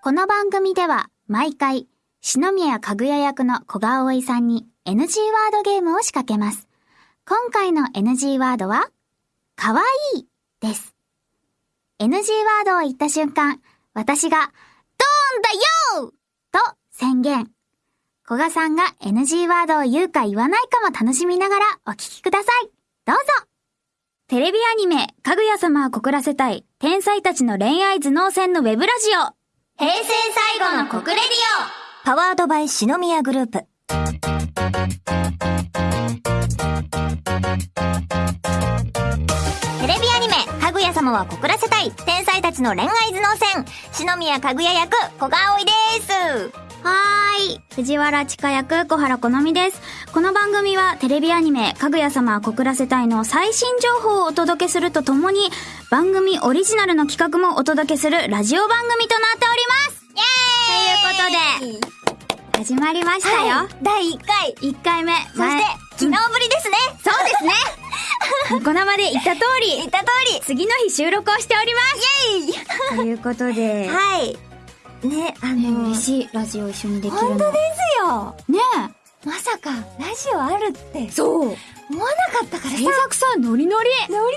この番組では毎回、篠宮かぐや役の小川葵さんに NG ワードゲームを仕掛けます。今回の NG ワードは、かわいいです。NG ワードを言った瞬間、私が、ドーンだよと宣言。古賀さんが NG ワードを言うか言わないかも楽しみながらお聞きください。どうぞテレビアニメ、かぐや様は告らせたい、天才たちの恋愛頭脳戦のウェブラジオ。平成最後の国レディパワードバイ篠宮グループ。テレビアニメ、かぐや様は告らせたい、天才たちの恋愛頭脳戦、篠宮かぐや役、小川葵です。オはーい。藤原千佳役、小原好みです。この番組はテレビアニメ、かぐや様は告らせたいの最新情報をお届けするとともに、番組オリジナルの企画もお届けするラジオ番組となっておりますということで、始まりましたよ。はい、第1回。1回目。そして、昨日ぶりですね。そうですね。ニコ生で言った通り、言った通り。次の日収録をしております。イェイということで、はい。ね、あね、の、嬉しい。ラジオ一緒にできるの。本当ですよ。ねまさか、ラジオあるってえ。、そう。思わなかったからさ。制作さん、ノリノリ。ノリ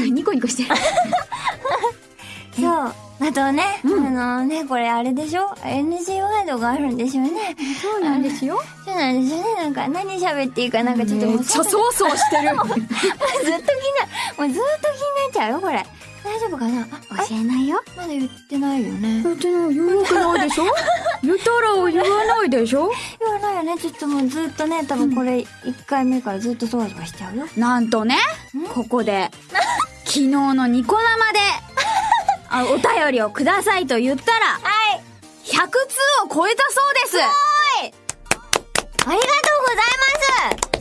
ノリニコニコしてる。そう。あとね、うんあのね、これあれでしょ ?NG ワードがあるんですよね。そうなんですよ。そうなんですよね。なんか何喋っていいかなんかちょっともうめっちゃそわそわしてる。もうずっと気にな、もうずっと気になっちゃうよ、これ。大丈夫かな？あ、教えないよ。まだ言ってないよね。言ってない、言うわけないでしょ言ったら言わないでしょ？言わないよね。ちょっともうずっとね、多分これ1回目からずっとそわそわしちゃうよ。なんとね、ここで、昨日のニコ生で、あお便りをくださいと言ったら、はい。100通を超えたそうですありがとうございます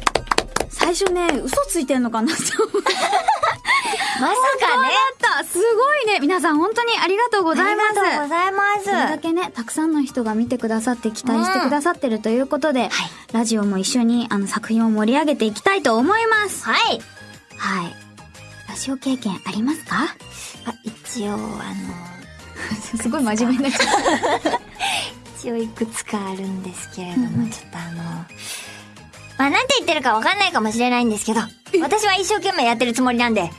最初ね、嘘ついてんのかなって思った。まさかね。だったすごいね皆さん本当にありがとうございますありがとうございます。それだけね、たくさんの人が見てくださって期待してくださってるということで、ラジオも一緒にあの作品を盛り上げていきたいと思います。はい。はい。ラジオ経験ありますか？あ、一応、あの、すごい真面目にな。一応いくつかあるんですけれども、ちょっとあの、まあ、なんて言ってるかわかんないかもしれないんですけど、私は一生懸命やってるつもりなんで、あの、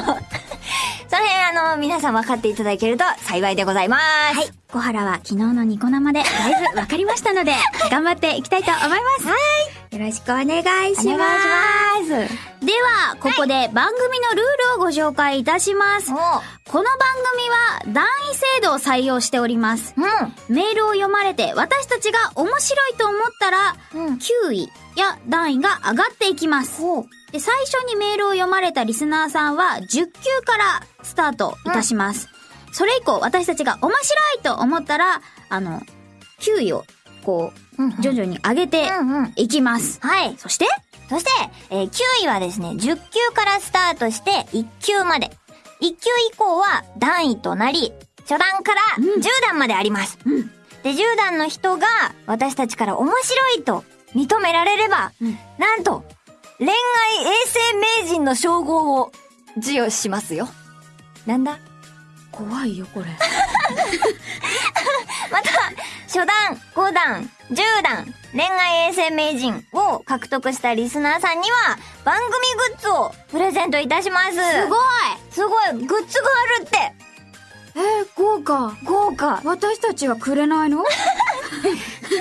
その辺あの、皆さん分かっていただけると幸いでございます。はい。小原は昨日のニコ生でだいぶ分かりましたので、頑張っていきたいと思います。はい。よろしくお願いします。お願いします。では、ここで番組のルールをご紹介いたします。おこの番組は団員制度を採用しております。うメールを読まれて私たちが面白いと思ったら、ん。うん。9位や段位が上がっていきます。ほで、最初にメールを読まれたリスナーさんは10級からスタートいたします。それ以降、私たちが面白いと思ったら、あの、9位を、こう。うんう、徐々に上げてうんうん。いきます。はい。そして、そして、えー9位はですね、10級からスタートして1級まで。1級以降は段位となり、初段からうん10段まであります。うんで、10段の人が私たちから面白いと認められれば、うんなんと、恋愛衛星名人の称号を授与しますよ。なんだ？怖いよ、これ。また、初段、5段、10段、恋愛衛星名人を獲得したリスナーさんには、番組グッズをプレゼントいたします。すごいすごいグッズがあるってえー、豪華。豪華私たちはくれないの？ね、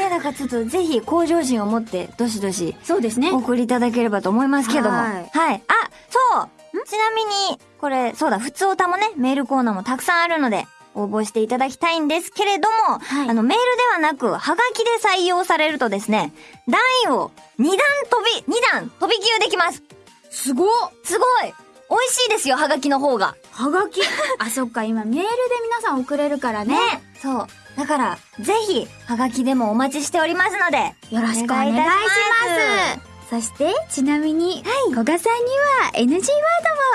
だからちょっとぜひ向上心を持って、どしどし、そうですねお送りいただければと思いますけども。ははいい。あ、そうちなみに、これ、そうだ、普通歌もね、メールコーナーもたくさんあるので、応募していただきたいんですけれども、はいあの、メールではなく、はがきで採用されるとですね、段位を2段飛び、2段飛び級できます。すごっすごい美味しいですよ、はがきの方が。はがき？あ、そっか、今メールで皆さん送れるからね。ね。そう。だから、ぜひ、はがきでもお待ちしておりますので、よろしくお願いします。そして、ちなみに、古賀さんには NG ワードも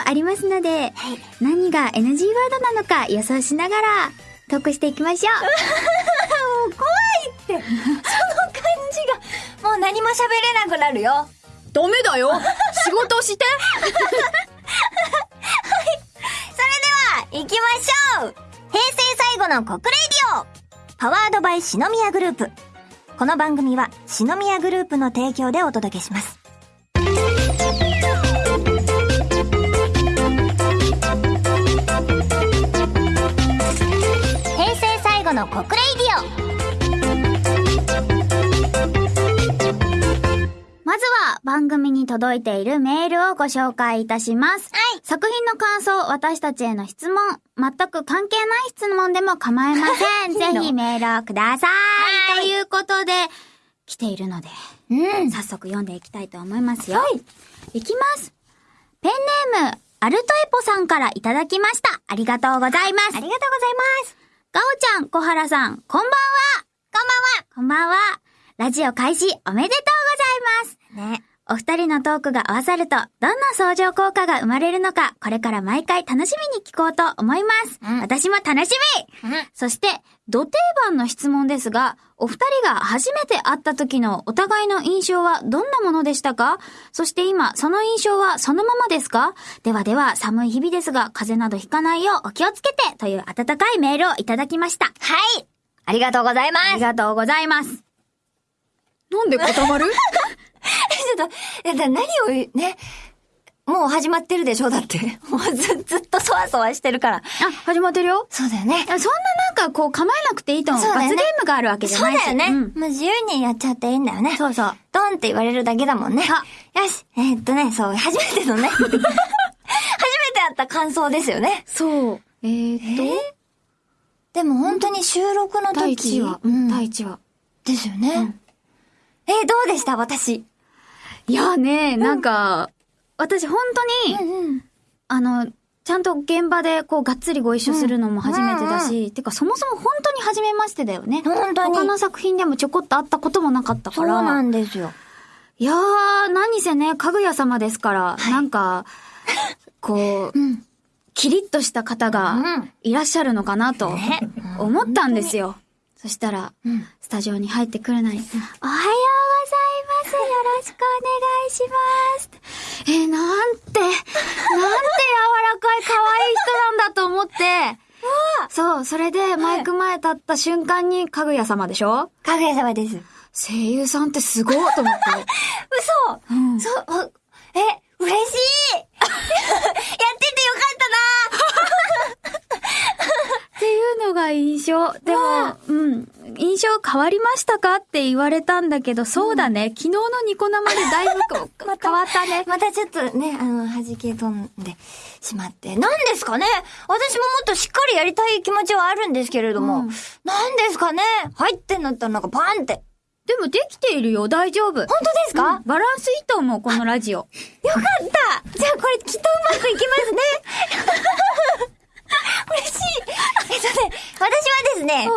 ありますので、何が NG ワードなのか予想しながらトークしていきましょう。もう怖いって、その感じが、もう何も喋れなくなるよ。ダメだよ。仕事して。それでは、行きましょう。平成最後の国レディオパワードバイ篠宮グループ。この番組は篠宮グループの提供でお届けします。平成最後の国レイディオまずは番組に届いているメールをご紹介いたします。はい作品の感想、私たちへの質問、全く関係ない質問でも構いません。いいのぜひメールをください。はいということで、来ているので、うん。早速読んでいきたいと思いますよ。いきます。ペンネーム、アルトエポさんからいただきました。ありがとうございますありがとうございます。ガオちゃん、小原さん、こんばんは。こんばんは。こんばんは。ラジオ開始おめでとうございます。ね。お二人のトークが合わさると、どんな相乗効果が生まれるのか、これから毎回楽しみに聞こうと思います。うん私も楽しみうん。そして、土定番の質問ですが、お二人が初めて会った時のお互いの印象はどんなものでしたか？そして今、その印象はそのままですか？ではでは、寒い日々ですが、風邪などひかないようお気をつけてという温かいメールをいただきました。はい。ありがとうございます。ありがとうございます。なんで固まる？ちょっと、えだ何を言う、ね。もう始まってるでしょ？だって。もうず、ずっとそわそわしてるから。あ、始まってるよ。そうだよねい。やそんななんかこう構えなくていいと思う。そうね罰ゲームがあるわけじゃないし。そうだよね。うんもう自由にやっちゃっていいんだよね。そうそう。ドンって言われるだけだもんね。あよし。えーっとね、そう、初めてのね。初めて会った感想ですよね。そう。えーっと、でも本当に収録の時。第1話。うん。第1話。ですよね。えーどうでした？私。いやね、なんか、私本当に、うん。あの、ちゃんと現場でこうがっつりご一緒するのも初めてだし、てかそもそも本当に初めましてだよね。本当に他の作品でもちょこっと会ったこともなかったから。そうなんですよ。いやー、何せね、かぐや様ですから、はいなんか、こう、うん。キリッとした方うがんいらっしゃるのかなとね思ったんですよ。そしたら、うん。スタジオに入ってくるなり、おはようます。よろしくお願いします。えーなんて、なんて柔らかい可愛い人なんだと思って、そう、それでマイク前立った瞬間にかぐや様でしょ？かぐや様です。声優さんってすごいと思って。嘘うんそう、あえ、嬉しい やっててよかったなっていうのが印象。でも、うん。印象変わりましたかって言われたんだけど、そうだね。昨日のニコ生でだいぶ 変わったね。またちょっとね、あの、弾け飛んでしまって。何ですかね私ももっとしっかりやりたい気持ちはあるんですけれども。うん何ですかね入ってんだったらなんかパンって。でもできているよ。大丈夫。本当ですか、うんバランスいいと思う、このラジオ。よかったじゃあこれきっとうまくいきますね 嬉しいえっとね、私はですね、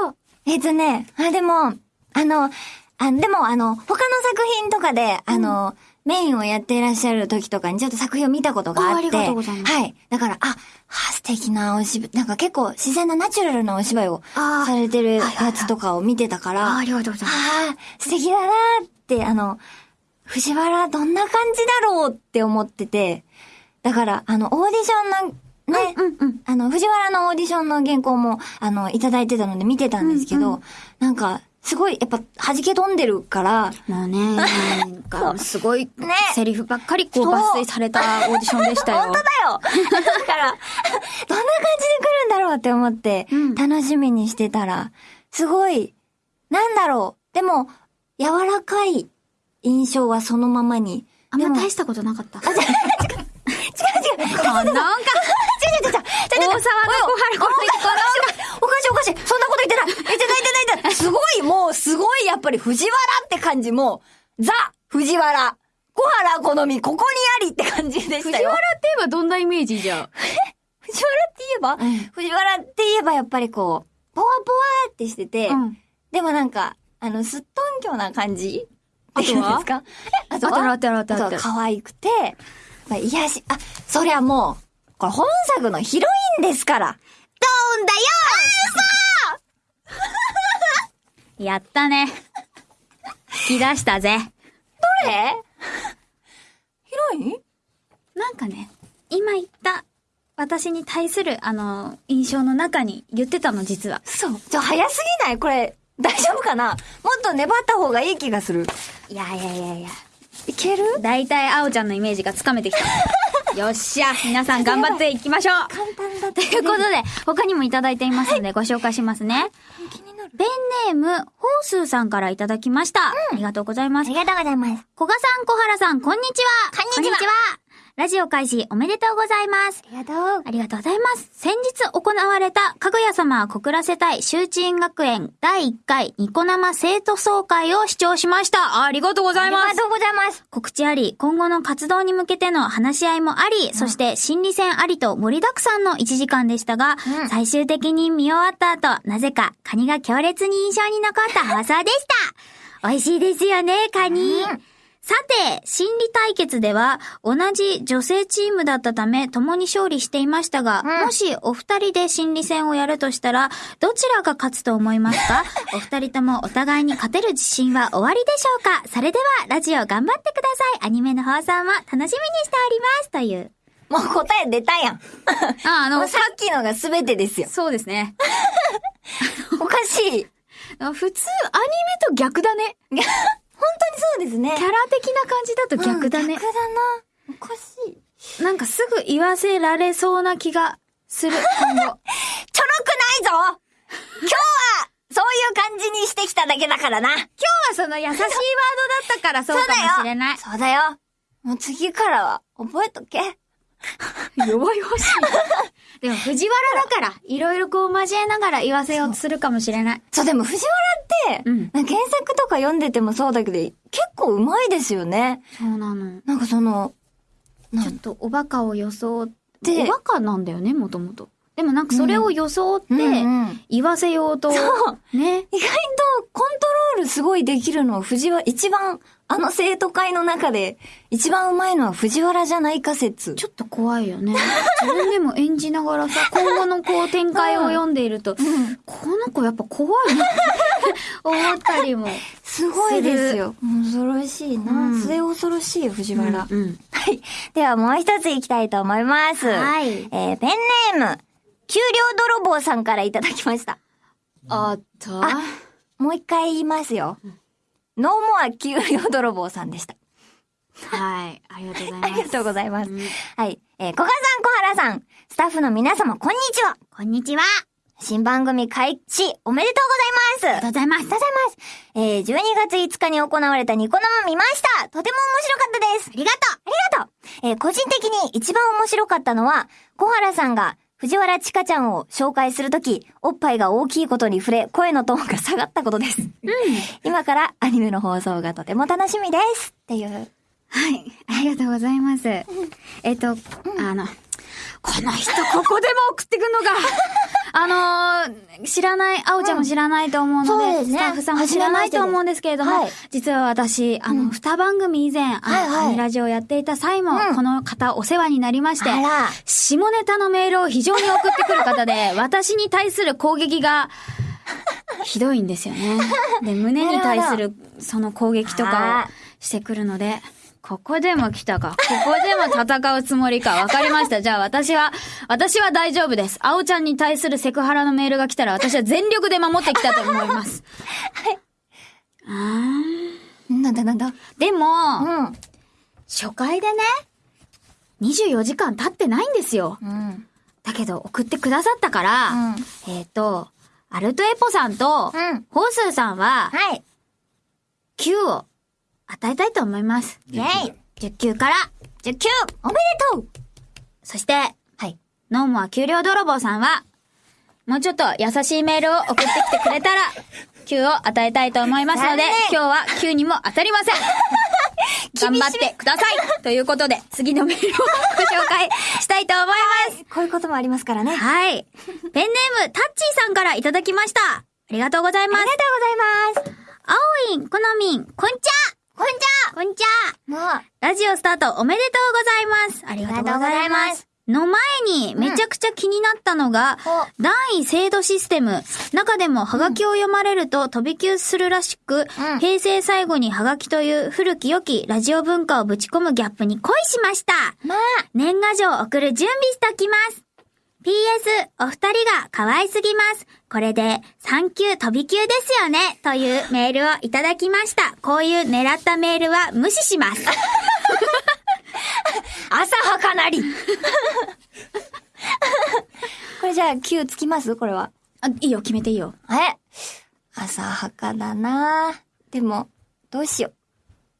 えっとね、あ、でも、あの、あでも、あの、他の作品とかで、あの、メインをやっていらっしゃる時とかにちょっと作品を見たことがあって。あありがとうございますはい。だから、あ、あ素敵なお芝居、なんか結構自然なナチュラルなお芝居をされてるやつとかを見てたから、ありがとうございます。素敵だなーって、あの、藤原どんな感じだろうって思ってて、だから、あの、オーディションの、ね、うんうん。あの、藤原のオーディションの原稿も、あの、いただいてたので見てたんですけど、うんうなんか、すごい、やっぱ、弾け飛んでるから、もうね、なんか、すごい、ねセリフばっかりこう抜粋されたオーディションでしたよ。本当だよだから、どんな感じで来るんだろうって思ってうん、楽しみにしてたら、すごい、なんだろう。でも、柔らかい印象はそのままに。あんま大したことなかった。違う違う。こんなんか、違う違う違う違う違う。大沢の小原このおかしいおかしい。そんなこと言ってない。言ってない言ってない言ってない。すごい、もう、すごい、やっぱり藤原って感じも、ザ、藤原。小原好み、ここにありって感じでしたよ。藤原って言えばどんなイメージじゃん。藤原って言えば、藤原って言えばやっぱりこう、ポワポワってしてて、うん。でもなんか、あの、すっとんきょな感じっていうんですかあとはあたらあとは可愛くて、まあ、癒し、あ、そりゃもう、これ本作のヒロインですから。ドーンだよやったね。引き出したぜ。どれ？ヒロイン？なんかね、今言った私に対する、あの、印象の中に言ってたの、実は。そう。ちょ、早すぎない？これ、大丈夫かな？もっと粘った方がいい気がする。いやいやいやいや。いける？だいたいあおちゃんのイメージがつかめてきた。よっしゃ皆さん頑張っていきましょう簡単だっということで、他にもいただいていますのでご紹介しますね。気になる。ペンネーム、ホースーさんからいただきました。ありがとうございます。りがとうございます。小賀さん、小原さん、こんにちは。こんにちはラジオ開始おめでとうございます。ありがとう。ありがとうございます。先日行われた、かぐや様告らせたい周知院学園第1回ニコ生生徒総会を視聴しました。ありがとうございますありが。とうございます。告知あり、今後の活動に向けての話し合いもあり、そして心理戦ありと盛りだくさんの1時間でしたが、うん最終的に見終わった後、なぜかカニが強烈に印象に残った 放送でした。美味しいですよね、カニ。うんさて、心理対決では、同じ女性チームだったため、共に勝利していましたが、うんもしお二人で心理戦をやるとしたら、どちらが勝つと思いますか？お二人ともお互いに勝てる自信は終わりでしょうか？それでは、ラジオ頑張ってください。アニメの放送も楽しみにしております。という。もう答え出たやん。あ、あ もうさっきのが全てですよ。そうですね。おかしい。普通、アニメと逆だね。そうですね。キャラ的な感じだと逆だねうん。逆だな。おかしい。なんかすぐ言わせられそうな気がする、今後。ちょろくないぞ今日は、そういう感じにしてきただけだからな。今日はその優しいワードだったからそうかもしれない。そうだよ。もう次からは、覚えとけ。弱々しい。でも藤原だから、いろいろこう交えながら言わせようとするかもしれない。そう、でも藤原って、うん検索とか読んでてもそうだけど、結構うまいですよね。そうなの。なんかその、なちょっとおバカを装って、でおバカなんだよね、もともと。でもなんかそれを装って、うんうん言わせようと、そうね。意外とコントロールすごいできるのは藤原、一番、あの生徒会の中で、一番うまいのは藤原じゃないか説。ちょっと怖いよね。自分でも演じながらさ、今後のこう展開を読んでいると、うんこの子やっぱ怖いなって 思ったりも。すごいですよ。恐ろしいな。うん末恐ろしい藤原。うん。はい。ではもう一ついきたいと思います。はいえーペンネーム、給料泥棒さんからいただきました。あった？あもう一回言いますよ。ノーモア給料泥棒さんでした。はい。ありがとうございあます。りがとうございます。うんはい。えー、小川さん、小原さん、スタッフの皆様、こんにちは。こんにちは。新番組開始、おめでとうございます。ありがとうございます。ありがとうございます。えー、12月5日に行われたニコ生見ました。とても面白かったです。ありがとう。ありがとう。えー個人的に一番面白かったのは、小原さんが藤原千佳ちゃんを紹介するとき、おっぱいが大きいことに触れ、声のトーンが下がったことです。今からアニメの放送がとても楽しみです。っていう。はい。ありがとうございます。えっと、あの、この人ここでも送ってくんのか。あのー知らない、あおちゃんも知らないと思うので、そうですね。スタッフさんも知らないと思うんですけれども、はい。実は私、あの、うん。二番組以前、あはいはい。アニラジオをやっていた際も、うん。この方お世話になりまして。下ネタのメールを非常に送ってくる方で、私に対する攻撃が、ひどいんですよね。で、胸に対するその攻撃とかあをしてくるので、ここでも来たか。ここでも戦うつもりか。わかりました。じゃあ私は、私は大丈夫です。あおちゃんに対するセクハラのメールが来たら私は全力で守ってきたと思います。はい。あなんだなんだ？ーでも、うん。初回でね、24時間経ってないんですよ。うん。だけど送ってくださったから、うんえっ、と、アルトエポさんと、うん。ホースーさんは、はい。9を与えたいと思います。イェイ。10級から、19! おめでとうそして、はい。ノーモア給料泥棒さんは、もうちょっと優しいメールを送ってきてくれたら、9を与えたいと思いますので今日は9にも当たりません。頑張ってください ということで、次のメールをご紹介したいと思います。こういうこともありますからね。はい。ペンネーム、タッチーさんからいただきました。ありがとうございます。ありがとうございます。あおいん、このみん、こんちゃこんちゃこんちゃもう、ラジオスタートおめでとうございます。ありがとうございます。の前にめちゃくちゃ気になったのが、お段位制度システム。中でもハガキを読まれると飛び級するらしく、うん平成最後にハガキという古き良きラジオ文化をぶち込むギャップに恋しました。まあ、年賀状を送る準備しておきます。PS、お二人が可愛すぎます。これで、3級飛び級ですよね。というメールをいただきました。こういう狙ったメールは無視します。浅はかなり これじゃあ9つきます？これは。あ、いいよ、決めていいよ。え？浅はかだなでも、どうしよ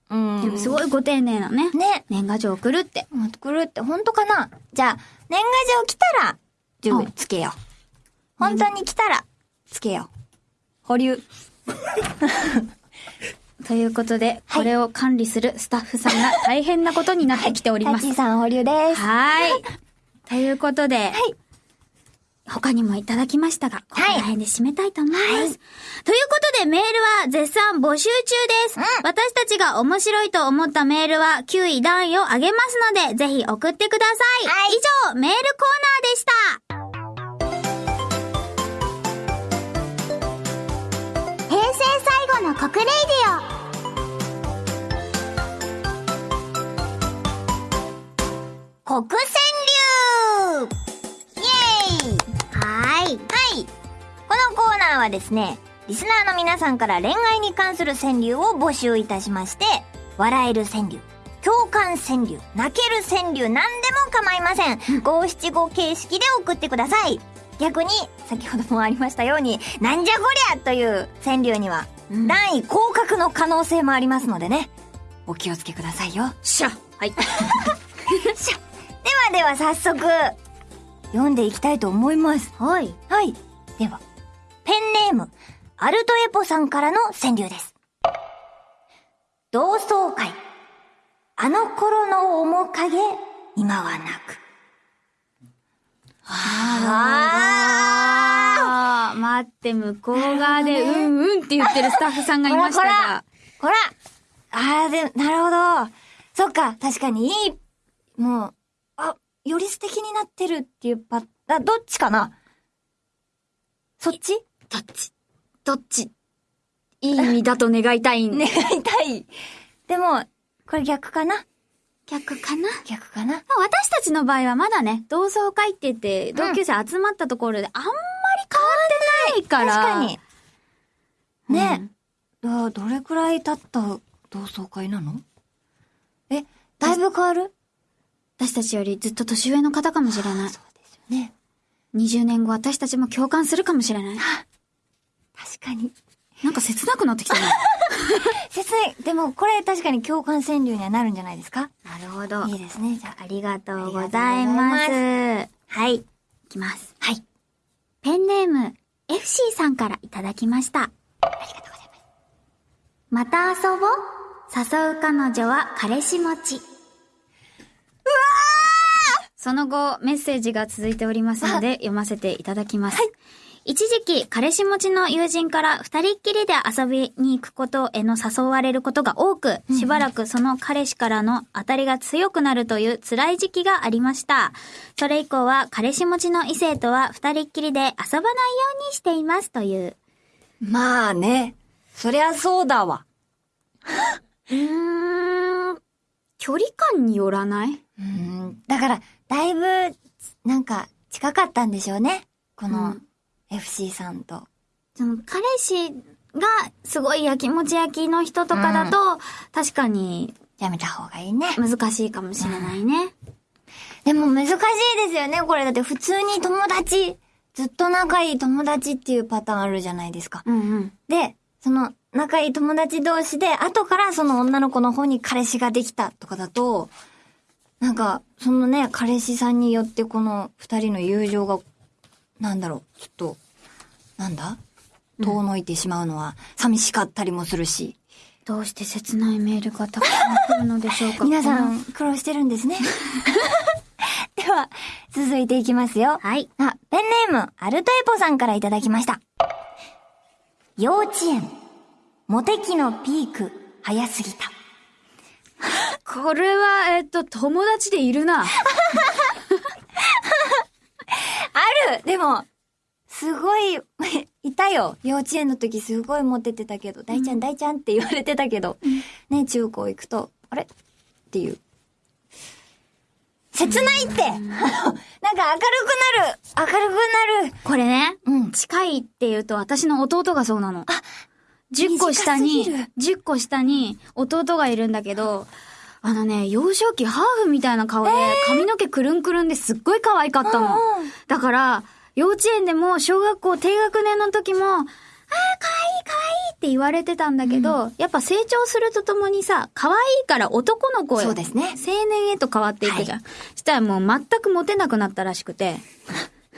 う。うん。でもすごいご丁寧なね。ね。年賀状送るって。送るって本当かな？じゃあ、年賀状来たら、準備つけよう。本当に来たら、つけよう。保留。ということで、はいこれを管理するスタッフさんが大変なことになってきております。タッチーさん保留です。はい。ということで、はい。他にもいただきましたが、ここらはい辺で締めたいと思います。はいということで、メールは絶賛募集中です。うん私たちが面白いと思ったメールは9位段位を上げますので、ぜひ送ってください。はい以上、メールコーナーでした。平成最後の国レイディ国川のコーナーはですね、リスナーの皆さんから恋愛に関する川柳を募集いたしまして、笑える川柳、共感川柳、泣ける川柳、何でも構いません。五七五形式で送ってください。逆に、先ほどもありましたように、なんじゃこりゃという川柳には、うん段位降格の可能性もありますのでね、お気をつけくださいよ。しゃ。はい。ではでは早速、読んでいきたいと思います。はい。はい。では、ペンネーム、アルトエポさんからの川柳です。同窓会。あの頃の面影、今はなく。ああー、待って、向こう側で、うんうんって言ってるスタッフさんがいましたほらが。ほらあー、で、なるほど。そっか、確かにいい、もう、あ、より素敵になってるっていうパあ、どっちかな？そっち？どっち？どっち？いい意味だと願いたいん 願いたい。でも、これ逆かな？逆かな？逆かな？私たちの場合はまだね、同窓会って言って、同級生集まったところであんまり変わってないから。確かに。ね、うんど、どれくらい経った同窓会なの？え、だいぶ変わる？私たちよりずっと年上の方かもしれない。そうですよね。20年後私たちも共感するかもしれない。確かに。なんか切なくなってきたな。切ない。でも、これ確かに共感川柳にはなるんじゃないですか？なるほどいいですね、じゃあ。ありがとうございます。いはい。きます。はい。ペンネーム、FC さんからいただきました。ありがとうございます。また遊ぼう誘う彼女は彼氏持ち。うわその後、メッセージが続いておりますので、読ませていただきます。一時期、彼氏持ちの友人から二人っきりで遊びに行くことへの誘われることが多く、しばらくその彼氏からの当たりが強くなるという辛い時期がありました。それ以降は、彼氏持ちの異性とは二人っきりで遊ばないようにしていますという。まあね。そりゃそうだわ。うーん、距離感によらない？うん。だから、だいぶ、なんか、近かったんでしょうね。こうのん、FC さんと。その彼氏がすごい焼きもち焼きの人とかだと、確かにやめた方がいいね。難しいかもしれないね。でも難しいですよね、これ。だって普通に友達、ずっと仲いい友達っていうパターンあるじゃないですか。うんうん。で、その仲いい友達同士で、後からその女の子の方に彼氏ができたとかだと、なんか、そのね、彼氏さんによってこの二人の友情が、なんだろう、ちょっと、なんだ？遠のいてしまうのは寂しかったりもするし。どうして切ないメールがたくさん来るのでしょうか？皆さん苦労してるんですね。では、続いていきますよ。はい。あ、ペンネーム、アルトエポさんからいただきました。幼稚園、モテ期のピーク、早すぎた。これは、えっと、友達でいるな。あるでも、すごい、いたよ。幼稚園の時すごいモテてたけど、大ちゃん大ちゃんって言われてたけど、ね、中高行くと、あれ？っていう。切ないって、なんか明るくなる。明るくなる。これね、うん。近いって言うと私の弟がそうなの。10個下に短す、10個下に弟がいるんだけど、あのね、幼少期ハーフみたいな顔で、髪の毛くるんくるんですっごい可愛かったの。だから、幼稚園でも小学校低学年の時も、あー、可愛い可愛いって言われてたんだけど、やっぱ成長するとともにさ、可愛いから男の子へそうですね青年へと変わっていくじゃん。したらもう全くモテなくなったらしくて、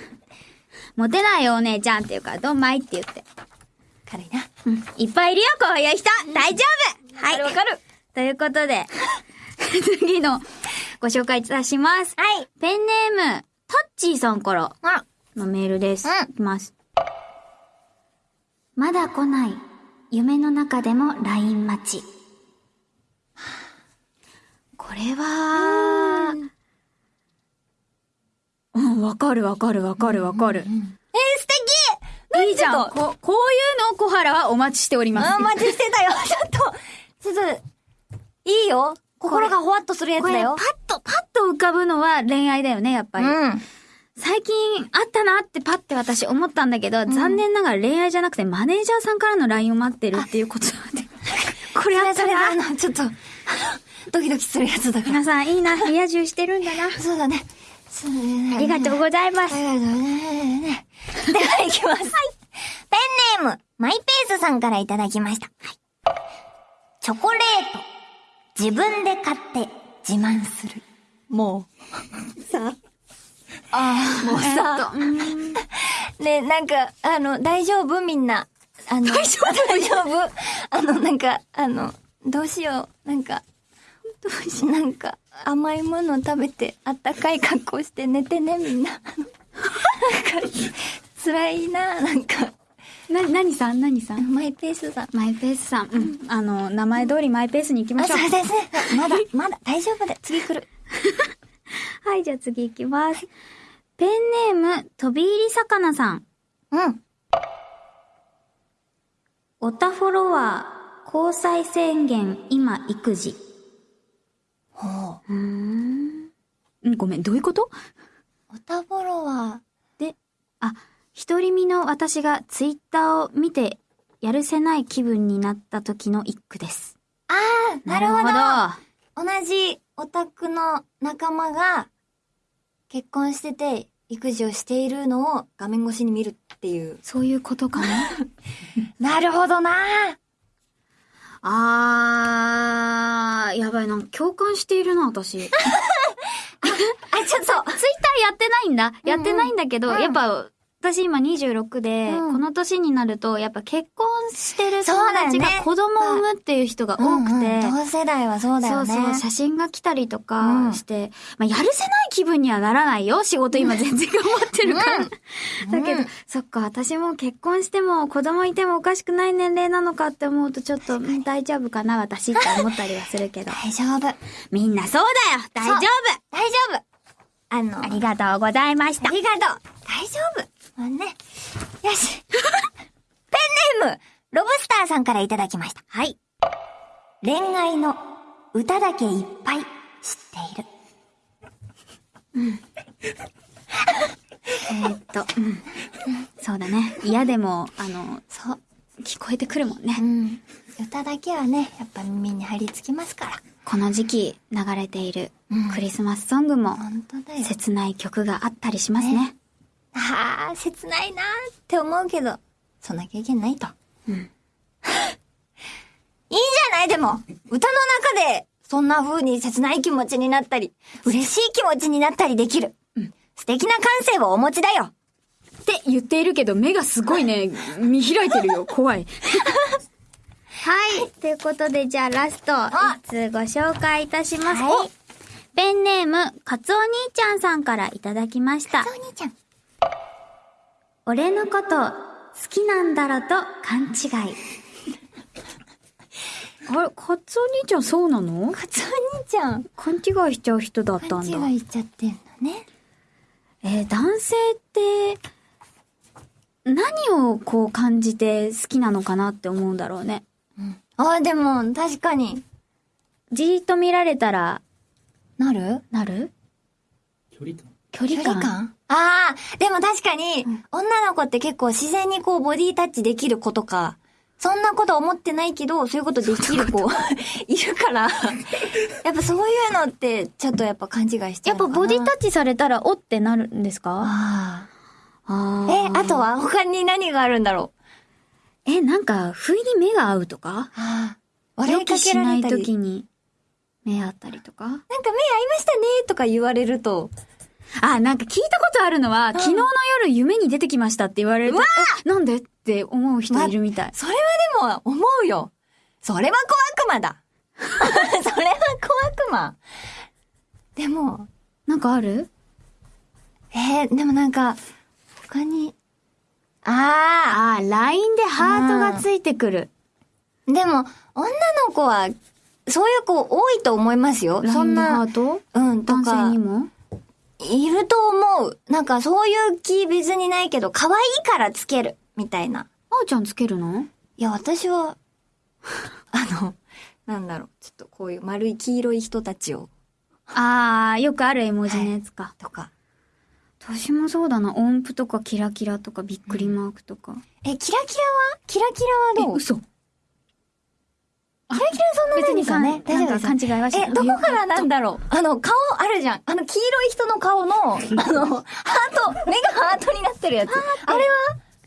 モテないよお姉ちゃんって言うから、どんまいって言って。軽いな。うんいっぱいいるよ、こういう人大丈夫はい。わかる。ということで、次のご紹介いたします。はい。ペンネーム、タッチーさんからあ、のメールです。うんいきます。まだ来ない、夢の中でも LINE 待ち。これは、うん、わかるわかるわかるわかる。えー、素敵いいじゃん。こ、こういうのを小原はお待ちしております。あ、お待ちしてたよ。ちょっと、ちょっと、いいよ。心がほわっとするやつこれ、パッだよ。と、パッと浮かぶのは恋愛だよね、やっぱり。うん。最近あったなってパッて私思ったんだけど、残念ながら恋愛じゃなくてマネージャーさんからの LINE を待ってるっていうこと なんで。これあったそれあな。の、ちょっと、ドキドキするやつだから。皆さんいいな、リア充してるんだな。そうだね。そうだねありがとうございます。ありがとうね。では行きます。ペンネーム、マイペースさんからいただきました。チョコレート、自分で買って自慢する。もう。さああ、もうさ、えっとうんね、なんか、あの、大丈夫？みんな。あの、大丈夫？大丈夫？あの、なんか、あの、どうしよう？なんか、どうしなんか、甘いもの食べて、あったかい格好して寝てね、みんな。なんか、辛いな、なんか。な、何さん？何さん？マイペースさん。マイペースさん。うん。あの、名前通りマイペースに行きまあ、しょう。そうですね。まだ、まだ、大丈夫で。次来る。はい、じゃあ次行きます。ペンネーム、飛び入り魚さん。うん。おたフォロワー、交際宣言、今育児。ほう。うーん。んごめん、どういうこと？おたフォロワで、あ、独り身の私がツイッターを見て、やるせない気分になった時の一句です。ー。ああ、なるほど。な同じオタクの仲間が結婚してて育児をしているのを画面越しに見るっていう。そういうことかな？なるほどなあー、やばいな。共感しているな、私。ツイッターあ、ちょっと。やってないんだ。やってないんだけど、うんやっぱ、私今26で、うんこの年になると、やっぱ結婚してるそう友達だよねが子供を産むっていう人が多くて、うんうん同世代はそうだよね。そうそう、写真が来たりとうんかして、まあ、やるせない気分にはならないよ。仕事今全然頑張ってるから。うん だけど、うんそっか、私も結婚しても子供いてもおかしくない年齢なのかって思うとちょっと、うん大丈夫かな私って思ったりはするけど。大丈夫。みんなそうだよ大丈夫大丈夫。あの、ありがとうございましたあ。りがとう。大丈夫。ね。よし。ペンネーム、ロブスターさんからいただきました。はい。恋愛の歌だけいっぱい知っている。えーっと、うん。そうだね。嫌でも、あの、そう。聞こえてくるもんねう。ん。歌だけはね、やっぱ耳に張り付きますから。この時期流れているうんクリスマスソングも。切ない曲があったりしますねね。ああ、切ないなーって思うけど、そんな経験ないと。うん いいんじゃないでも、歌の中で、そんな風に切ない気持ちになったり、嬉しい気持ちになったりできる。素敵な感性をお持ちだよ。って言っているけど、目がすごいね、見開いてるよ。怖い。はい。ということで、じゃあラスト、あ一通ご紹介いたします。はいおペンネーム、かつお兄ちゃんさんからいただきましたお。兄ちゃん。俺のこと、好きなんだろと勘違い。あれ、かつお兄ちゃんそうなの？かつお兄ちゃん。勘違いしちゃう人だったんだ。勘違いしちゃってんのね。えー男性って、何をこう感じて好きなのかなって思うんだろうね。あ、でも、確かに。じーっと見られたら、なる？なる？距離感距離感？感？ああ、でも確かに、女の子って結構自然にこうボディタッチできる子とか、そんなこと思ってないけど、そういうことできる子 いるから、やっぱそういうのってちょっとやっぱ勘違いしちゃやっぱ。ボディタッチされたら、おってなるんですか？ああえ、あとは他に何があるんだろう？え、なんか、不意に目が合うとか？ああ。笑予いかけられたり。時に目合ったりとか？なんか目合いましたねとか言われると、あ、なんか聞いたことあるのは、昨日の夜夢に出てきましたって言われると、えなんでって思う人いるみたい。それはでも思うよ。それは小悪魔だ。それは小悪魔。でも、なんかある？えー、でもなんか、他に、ああー、LINE でハートがついてくる。あ、でも、女の子は、そういう子多いと思いますよ。そんなでハー、ト？うん、と男性かに、も？いると思う。なんかそういう気別にないけど、可愛いからつける、みたいな。あーちゃんつけるの？いや、私は、あの、なんだろう、ちょっとこういう丸い黄色い人たちを、あー、よくある絵文字のやつか。とか。私もそうだな。音符とかキラキラとかびっくりマークとか。え、キラキラは？キラキラはどう？嘘。キラキラそんなないんですよね。大丈夫です勘違いはしえ、どこからなんだろう？あの、顔あるじゃん。あの、黄色い人の顔の、あの、ハート、目がハートになってるやつ。あれは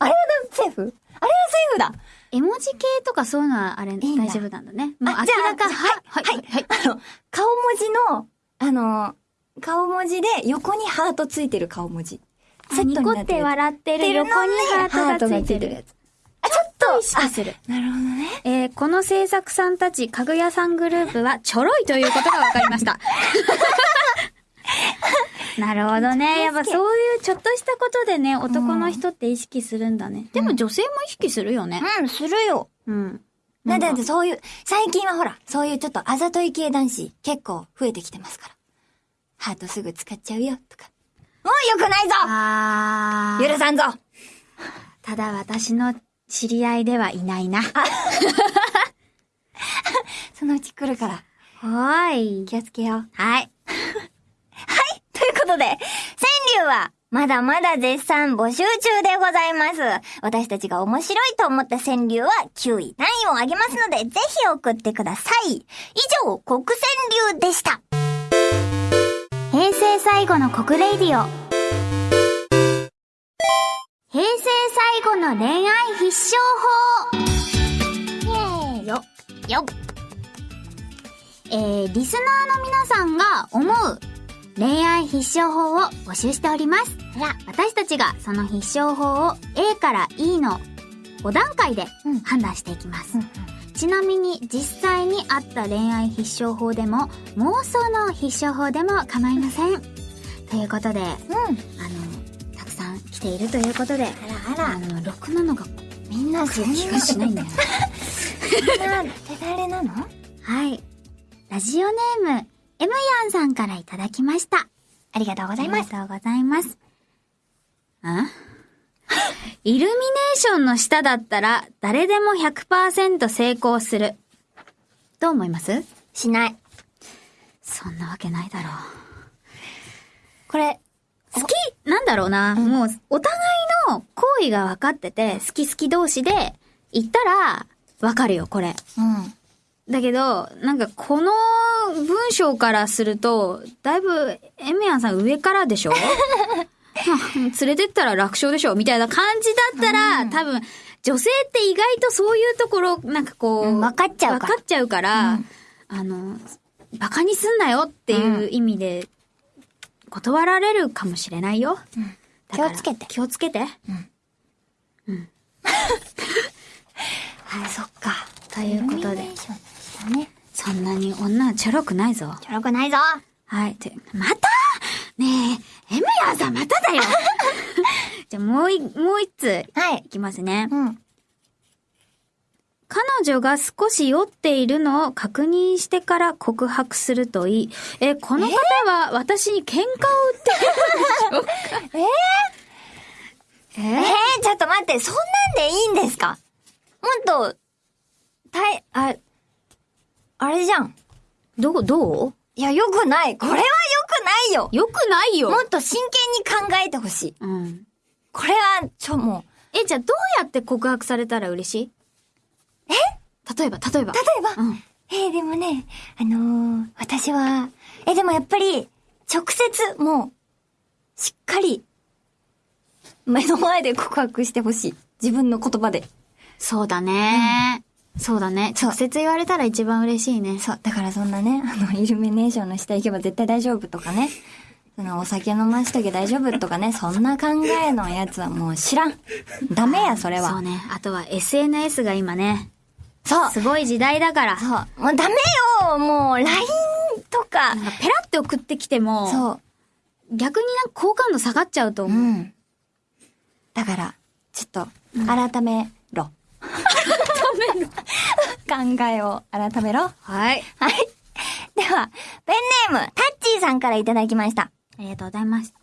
あれはセーフ？あれはセーフだ。絵文字系とかそういうのはあれ大丈夫なんだね。もう明らか、は、はい、はい、はい。あの、顔文字の、あの、顔文字で横にハートついてる顔文字。セットにニコってなってるや笑ってる横にハートがついてる。やつ。あ、ちょっと、意識する。あなるほどね。えーこの制作さんたち、かぐやさんグループは ちょろいということが分かりました。なるほどね。やっぱそういうちょっとしたことでね、男の人って意識するんだね。でも女性も意識するよね。うん、するよ。うん。だなんかってそういう、最近はほら、そういうちょっとあざとい系男子結構増えてきてますから。ハートすぐ使っちゃうよ、とか。もうよくないぞあー許さんぞただ私の知り合いではいないな。そのうち来るから、はーい。気をつけよう。はい。ということで、川柳は、まだまだ絶賛募集中でございます。私たちが面白いと思った川柳は9位、何位をあげますので、ぜひ送ってください。以上、国川柳でした。平成最後の国レイディオ平成最後の恋愛必勝法イエーイよよえー、リスナーの皆さんが思う恋愛必勝法を募集しております。私たちがその必勝法を A から E の5段階でうん判断していきます。ちなみに実際にあった恋愛必勝法でも妄想の必勝法でも構いません。ということで、あうん。の、たくさん来ているということで、あらあら、あの、ろくなのがみんなそんな、気がしないんだよね。そんな手だれなの？はい。ラジオネーム、エムヤンさんからいただきました。ありがとうごあざいます。りがとうございます。ん イルミネーションの下だったら誰でも100%成功する。どう思います？しない。そんなわけないだろう。これ、好きなんだろうな。もう、お互いの行為が分かってて、好き好き同士で言ったら、わかるよ、これ。うん。だけど、なんかこの文章からすると、だいぶ、エメヤンさん上からでしょ？ま あ連れてったら楽勝でしょ？みたいな感じだったら、多分、女性って意外とそういうところ、なんかこう、うん分かっちゃうから。分かっちゃうから、うん。あの、バカにすんなよっていう意味で、断られるかもしれないよ。だから気をつけて気をつけて。はい、そっか。ということでね。そんなに女はちょろくないぞ。ちょろくないぞ。はい。て、また？ねえ、エムヤンさんまただよ じゃあもうい、もう一つはいい。きますね。うん。彼女が少し酔っているのを確認してから告白するといい。え、この方は私に喧嘩を売ってる？んでしょうかえー、ちょっと待って、そんなんでいいんですか？もっと、たい、あ、あれじゃん。どう、どう？いや、よくない。これはよくないよ。よくないよも。っと真剣に考えてほしい。うん。これは、ちょ、もえ、じゃあどうやって告白されたら嬉しい？え？例えば、例えば。う、例えば、うん。えー、でもね、あのー、私は、え、でもやっぱり、直接、もう、しっかり、目の前で告白してほしい。自分の言葉で。そうだね、そうだね。直接言われたら一番嬉しいね。そう、だからそんなね、あの、イルミネーションの下行けば絶対大丈夫とかね、その、お酒飲ましとけ大丈夫とかね、そんな考えのやつはもう知らん。ダメや、それは。そうね。あとは SNS が今ね、そう。すごい時代だから。そう。もうダメよもう、LINE とかなん。かペラって送ってきても、そ逆になんか好感度下がっちゃうとう。思う。うん。だから、ちょっと、改めろ。改めろ。考えを改めろ。はい。はい。では、ペンネーム、タッチーさんからいただきました。ありがとうございます。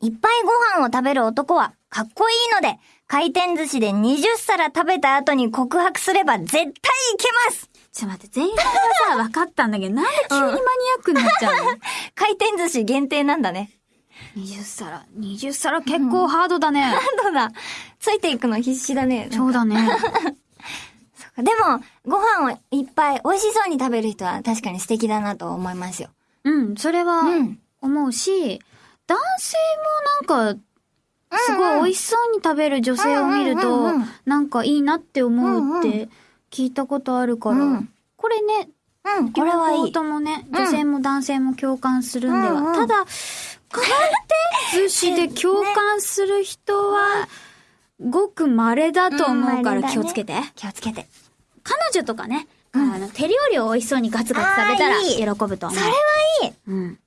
いっぱいご飯を食べる男はかっこいいので、回転寿司で20皿食べた後に告白すれば絶対いけますちょっと待って、前半はさ、分かったんだけど、なんで急にマニアックになっちゃうの、回転寿司限定なんだね。?20 皿。20皿結構ハードだね。なんだだ。ついていくの必死だね。そうだね。でも、ご飯をいっぱい美味しそうに食べる人は確かに素敵だなと思いますよ。うん、それはうん思うし、男性もなんか、すごい美味しそうに食べる女性を見るとなんかいいなって思うって聞いたことあるからうん、これね、うん、これはいい。ともね、うん女性も男性も共感するんでは。ただ、回転寿司で共感する人は、ごく稀だと思うから気をつけて。気をつけて。彼女とかね、うんあの、手料理を美味しそうにガツガツ食べたら喜ぶと思う。それはいい。うん。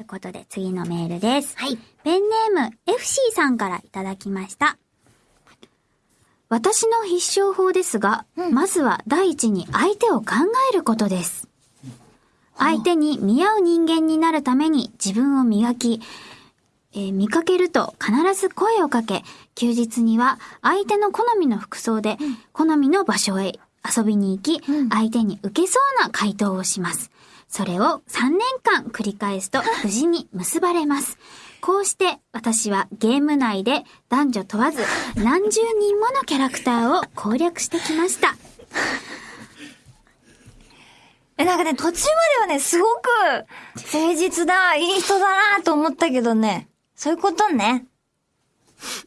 ってことで、次のメールです。はい。ペンネーム、FC さんからいただきました。私の必勝法ですが、うんまずは第一に相手を考えることです。相手に見合う人間になるために自分を磨き、えー見かけると必ず声をかけ、休日には相手の好みの服装で、好みの場所へ遊びに行き、うん相手に受けそうな回答をします。それを3年間繰り返すと無事に結ばれます。こうして私はゲーム内で男女問わず何十人ものキャラクターを攻略してきました。え、なんかね、途中まではね、すごく、誠実だ、いい人だなと思ったけどね。そういうことね。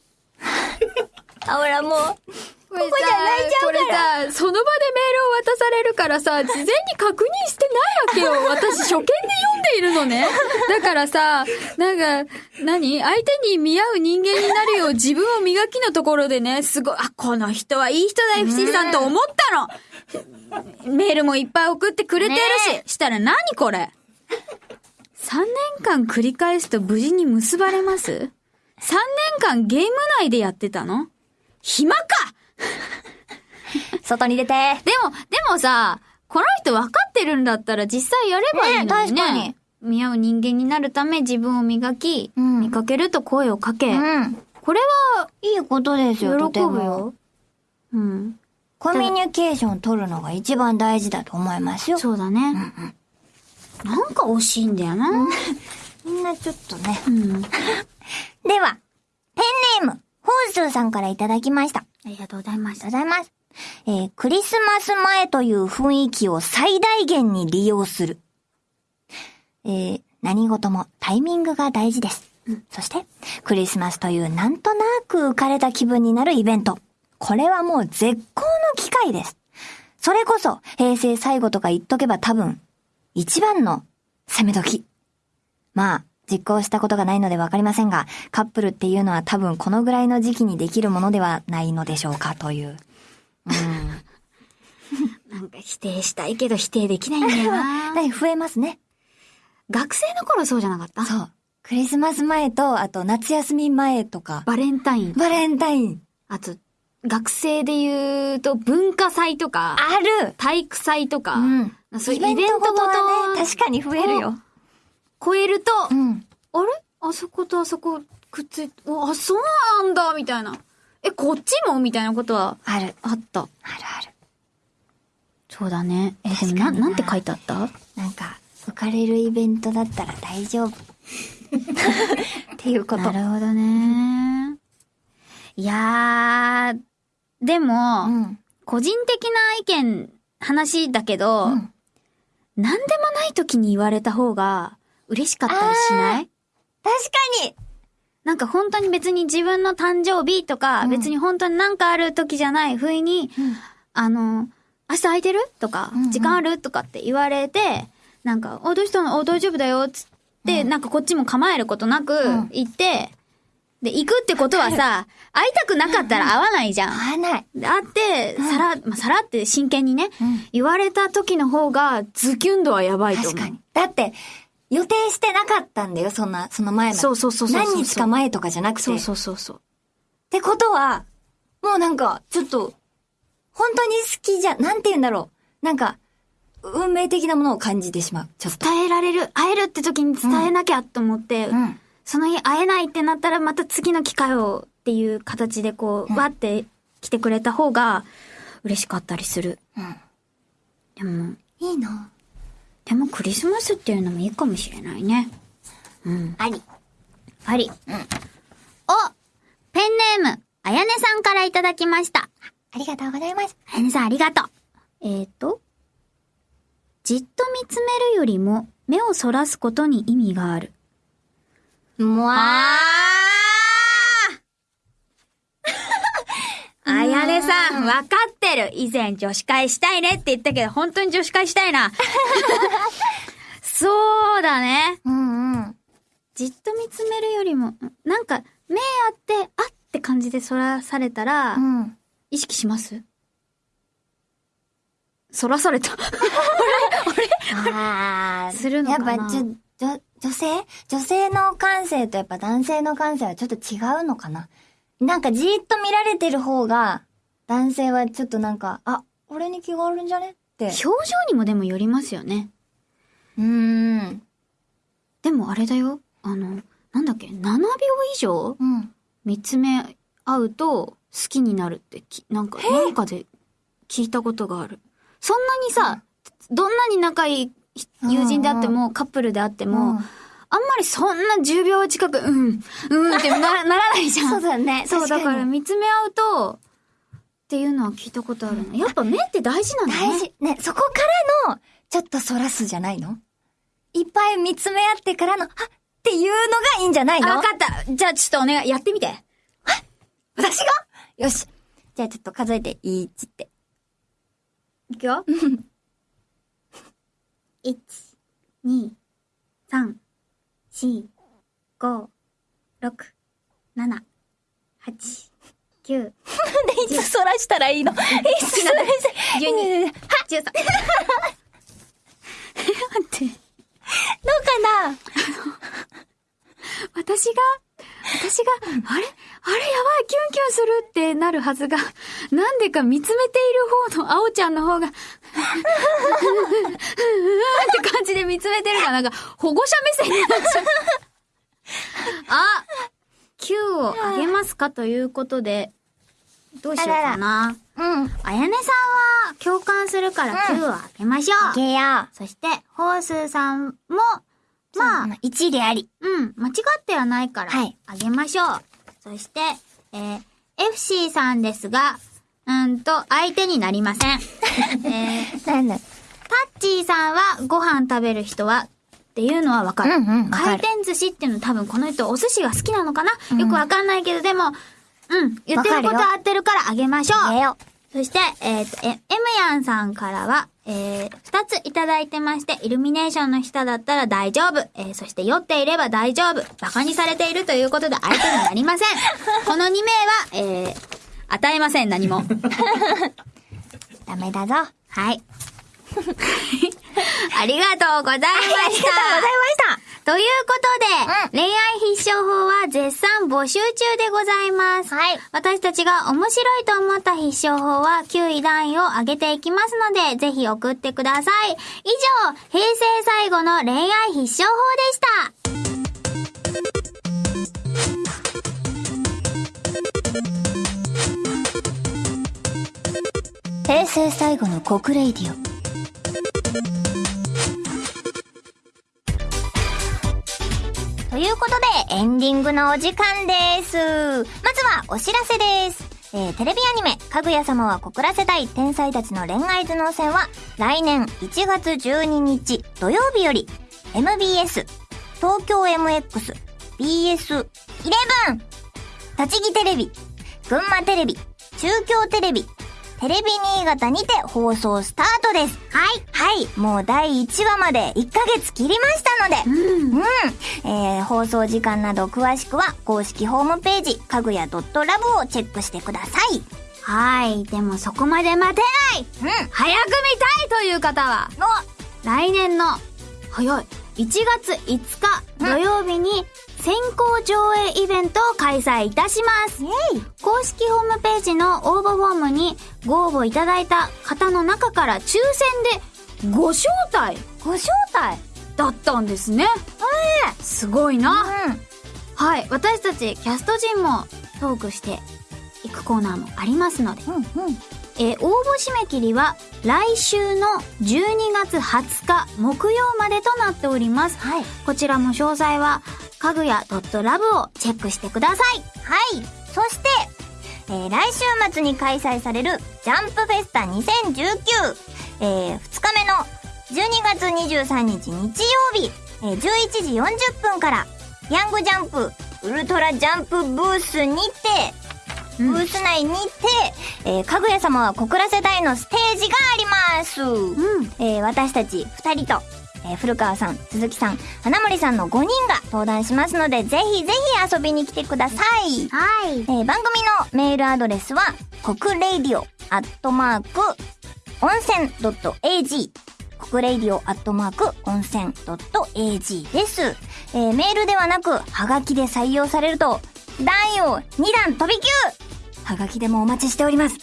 あ、ほらもう、ここじゃ泣いちゃうからこれさ、その場でメールを渡されるからさ、事前に確認してないわけよ。私初見で読んでいるのね。だからさ、なんか、何？相手に見合う人間になるよう自分を磨きのところでね、すごい、あ、この人はいい人だ、FC さんと思ったの。メールもいっぱい送ってくれてるし、ねしたら何これ ?3 年間繰り返すと無事に結ばれます ?3 年間ゲーム内でやってたの？暇か？外に出て。でも、でもさ、この人分かってるんだったら実際やればいいのにね。ね確かに見合う人間になるため自分を磨き、うん見かけると声をかけ、うん。これはいいことです喜よ、とてぶも。よ。うん。コミュニケーション取るのが一番大事だと思いますよ。そうだね。なんか惜しいんだよな。みんなちょっとね。うん。では、ペンネーム、ホースーさんからいただきました。あありがとうございまりすがとうございます。えークリスマス前という雰囲気を最大限に利用する。えー何事もタイミングが大事です。そして、クリスマスというなんとなく浮かれた気分になるイベント。これはもう絶好の機会です。それこそ、平成最後とか言っとけば多分、一番の攻め時。まあ、実行したことがないのでわかりませんが、カップルっていうのは多分このぐらいの時期にできるものではないのでしょうかという。なんか否定したいけど否定できないんだよな。だ増えますね。学生の頃そうじゃなかった？そう。クリスマス前と、あと夏休み前とか、バレンタイン、バレンタイン。あと、学生で言うと文化祭とか、ある体育祭とか、うん。そういうイベントごとはね、確かに増えるよ。超えると、うん。あれ？あそことあそこくっついて、おあ、そうなんだみたいな。え、こっちも？みたいなことはある。あった。あるある。そうだね。え、でもな、ななんて書いてあった？なんか、浮かれるイベントだったら大丈夫。っていうこと。なるほどね。いやー、でも、うん。個人的な意見、話だけど、うんなんでもない時に言われた方が嬉しかったりしない？確かに。なんか本当に別に自分の誕生日とか、うん。別に本当になんかある時じゃない不意に、うん。あの、明日空いてる？とか、うんうん。時間ある？とかって言われて、なんか、お、どうしたの？お、大丈夫だよ、つって、うん。なんかこっちも構えることなくうん。行って、で、行くってことはさ、会いたくなかったら会わないじゃん。合わない。で会って、うん。さら、まあ、さらって真剣にね、うん。言われた時の方が、ズキュン度はやばいと思う。確かに。だって、予定してなかったんだよ、そんな、その前まで。そうそうそうそう何日か前とかじゃなくて。そうそうそうそう。ってことは、もうなんか、ちょっと、本当に好きじゃ、なんて言うんだろう。なんか、運命的なものを感じてしまう。ちょっと。伝えられる、会えるって時に伝えなきゃと思って、うん。その日会えないってなったらまた次の機会をっていう形でこう、うんわって来てくれた方が嬉しかったりする。うん。でも、いいな。でもクリスマスっていうのもいいかもしれないね。うん。あり。あり。うん。おペンネーム、あやねさんからいただきました。ありがとうございます。あやねさんありがとう。えーと、じっと見つめるよりも目をそらすことに意味がある。もわあやねさん、わかってる。以前女子会したいねって言ったけど、本当に女子会したいな。そうだね。ー。うんうん。じっと見つめるよりも、なんか、目あって、あって感じでそらされたら、うん。意識しますそらされた。あーするのかなやっぱ、ちょ、女、女性女性の感性とやっぱ男性の感性はちょっと違うのかななんかじーっと見られてる方が、男性はちょっとなんか、あ、俺に気があるんじゃねって。表情にもでもよりますよね。うーん。でもあれだよ。あの、なんだっけ、7秒以上うん。見つめ合うと好きになるってき、なんか、なんかで聞いたことがある。そんなにさ、どんなに仲いい友人であっても、カップルであっても、うんあんまりそんな10秒近く、うん、うんってな ならないじゃん。そうだね。そう、だから見つめ合うと、っていうのは聞いたことあるな。やっぱ目って大事なんだね。大事。ね、そこからの、ちょっとそらすじゃないの？いっぱい見つめ合ってからの、あっていうのがいいんじゃないの？あ、わかった。じゃあちょっとお願い、やってみて。私が？よし。じゃあちょっと数えて、1って。いくよ。1、2、3、4、5、6、7、8、9、で、いつそらしたらいいの？いつそらしたらいいの12、どう13。待って。かな？私が、私が、あれ？あれ？やばい、キュンキュンするってなるはずが、なんでか見つめている方の青ちゃんの方が、って感じで見つめてるから、なんか保護者目線になっちゃう。あ !9 をあげますかということで、どうしようかな。うん。あやねさんは共感するから9をあげましょう。げや。そして、ホースーさんも、まあ、まあ、1であり。うん、間違ってはないから、はいあげましょう。そして、えー、FC さんですが、うんと、相手になりません。えー、なんだタッチーさんはご飯食べる人は、っていうのはわかる。うんうんわか回る転寿司っていうの多分この人お寿司が好きなのかな、うんよくわかんないけど、でも、うん、言ってること合ってるからあげましょう。そして、えっ、と、え、M ヤンさんからは、えー、二ついただいてまして、イルミネーションの下だったら大丈夫。えー、そして酔っていれば大丈夫。馬鹿にされているということで相手になりません。この2名は、えー、与えません、何も。ダメだぞ。はい。ありがとうございました。ありがとうございました。ということで、恋愛必勝法は絶賛募集中でございます。はい。私たちが面白いと思った必勝法は9位段位を上げていきますので、ぜひ送ってください。以上、平成最後の恋愛必勝法でした。平成最後の国レイディオ。ということで、エンディングのお時間です。まずはお知らせです。えーテレビアニメ、かぐや様は告らせたい天才たちの恋愛頭脳戦は、来年1月12日土曜日より、MBS、東京 MX、BS11、栃木テレビ、群馬テレビ、中京テレビ、テレビ新潟にて放送スタートです。はい。はい。もう第1話まで1ヶ月切りましたので。うん。えー、放送時間など詳しくは公式ホームページ、かぐや .love をチェックしてください。はい。でもそこまで待てないうん。早く見たいという方は、来年の、早い、1月5日土曜日に先行上映イベントを開催いたします。公式ホームページの応募フォームにご応募いただいた方の中から抽選でご招待ご招待？だったんですね。すごいな。うん。はい。私たちキャスト陣もトークしていくコーナーもありますので、うん。うん。えー応募締め切りは来週の12月20日木曜までとなっております。はい。こちらも詳細はかぐや .love をチェックしてください。はい。そして、えー来週末に開催されるジャンプフェスタ2019、えー、2日目の12月23日日曜日、えー11時40分から、ヤングジャンプウルトラジャンプブースにて、ブース内にて、えーかぐや様は告らせたいのステージがあります。うん。えー私たち2人と、えー古川さん、鈴木さん、花森さんの5人が登壇しますので、ぜひぜひ遊びに来てください。はい。えー番組のメールアドレスは、国レイディオアットマーク、温泉 .ag。国レイディオアットマーク、温泉 .ag です。えーメールではなく、はがきで採用されると、男優2段飛び級はがきでもお待ちしております。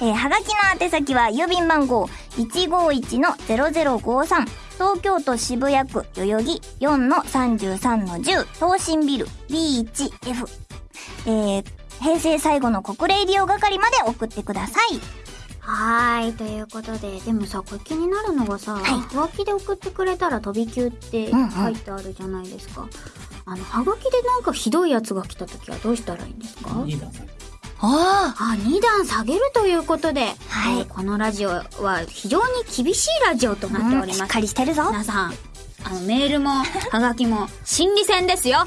えーはがきの宛先は郵便番号151-0053東京都渋谷区代々木4-33-10東進ビル B1F えー、平成最後の国礼利用係まで送ってください。はーい。ということで、でもさ、これ気になるのがさ、いはがきで送ってくれたら飛び級ってうんうん書いてあるじゃないですか。あの、はがきでなんかひどいやつが来た時はどうしたらいいんですか？ああ、2段下げるということで、はいえーこのラジオは非常に厳しいラジオとなっておりしっます。かりしてるぞ。皆さん、あの、メールも、はがきも、心理戦ですよ。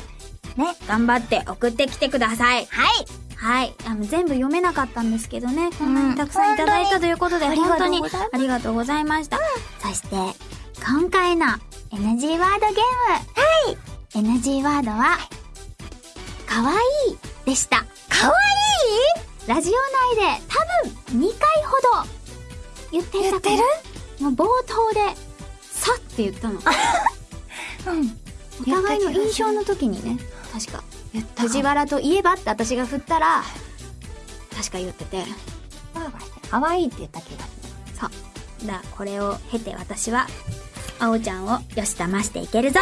ね。頑張って送ってきてください。はい。はい。あの、全部読めなかったんですけどね。こんなうんにたくさんいただいたということで、本当に本当にありがとうございました。そして、今回の NG ワードゲーム。はい。NG ワードは、かわいいでした。かわラジオ内で多分2回ほど言っていたかな言もう冒頭で、さって言ったの。い うん。お互いの印象の時にね、確か。藤原といえばって私が振ったら、確か言ってて。かわいいって言った気がすそう。だ、これを経て私は、あおちゃんをよし騙していけるぞ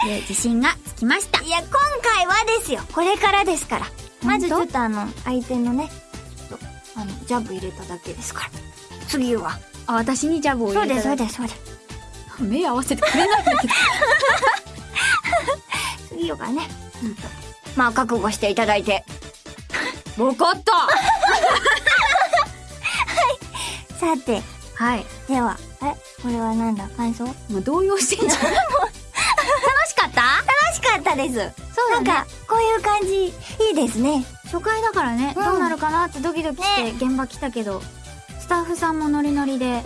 と、いう自信がつきました。る。いや、今回はですよ。これからですから。まずちょっとあの、相手のね、ちょっと、あの、ジャブ入れただけですから。次は。あ、私にジャブをそうです、そうです、そうです。目合わせてくれないんだけど。次はね、まあ、覚悟していただいて。わかったさて、はい。では、え、これはなんだ？感想？楽もう動揺してんじゃん。楽しかった？しかったです。そうだねなんか、こういう感じ、いいですね。初回だからね、うんどうなるかなってドキドキして現場来たけど、スタッフさんもノリノリで、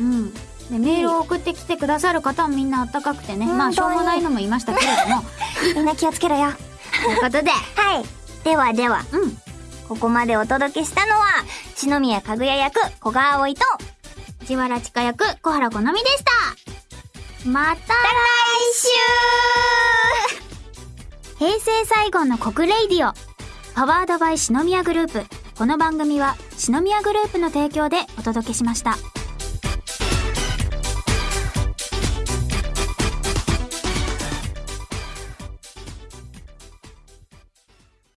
ううん。で、メールを送ってきてくださる方もみんなあったかくてね、まあ、しょうもないのも言いましたけれども、ん。みんな気をつけろよ。ということで、はい。ではでは、うん。ここまでお届けしたのは、四宮かぐや役、古賀葵と、藤原千佳役、小原好美でした。また来平成最後の告 RADIO。Powered by 四宮グループ。この番組は四宮グループの提供でお届けしました。